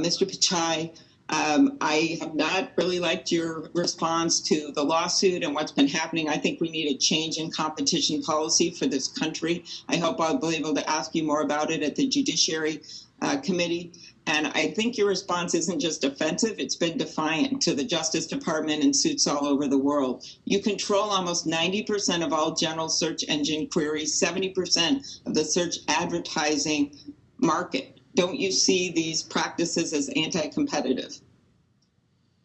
Mr. Pichai, um, I have not really liked your response to the lawsuit and what's been happening. I think we need a change in competition policy for this country. I hope I'll be able to ask you more about it at the Judiciary uh, Committee. And I think your response isn't just offensive, it's been defiant to the Justice Department and suits all over the world. You control almost 90% of all general search engine queries, 70% of the search advertising market. Don't you see these practices as anti-competitive?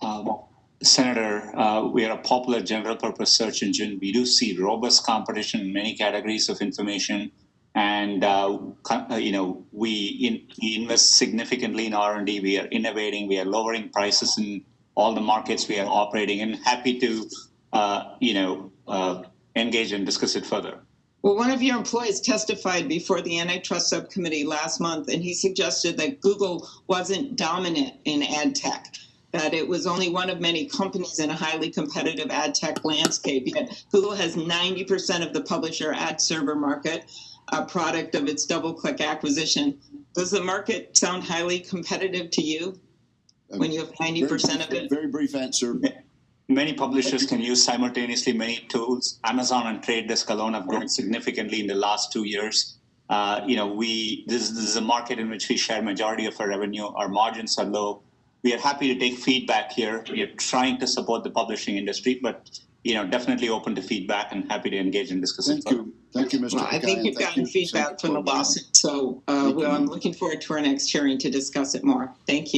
Um, Senator, uh, we are a popular general purpose search engine. We do see robust competition in many categories of information. And, uh, uh, you know, we, in, we invest significantly in R&D. We are innovating. We are lowering prices in all the markets we are operating in. Happy to, uh, you know, uh, engage and discuss it further. Well, one of your employees testified before the antitrust subcommittee last month, and he suggested that Google wasn't dominant in ad tech, that it was only one of many companies in a highly competitive ad tech landscape. Yet Google has 90% of the publisher ad server market, a product of its DoubleClick acquisition. Does the market sound highly competitive to you when you have 90% of it? Very brief answer. Many publishers can use simultaneously many tools. Amazon and Trade Desk alone have grown significantly in the last two years. Uh, you know, we this, this is a market in which we share majority of our revenue. Our margins are low. We are happy to take feedback here. We are trying to support the publishing industry, but you know, definitely open to feedback and happy to engage in discuss it. Thank you. Thank you, Mr. Well, I think Pichai, you've gotten you, feedback Senator from the Cordero. lawsuit, so uh, well. I'm looking forward to our next hearing to discuss it more. Thank you.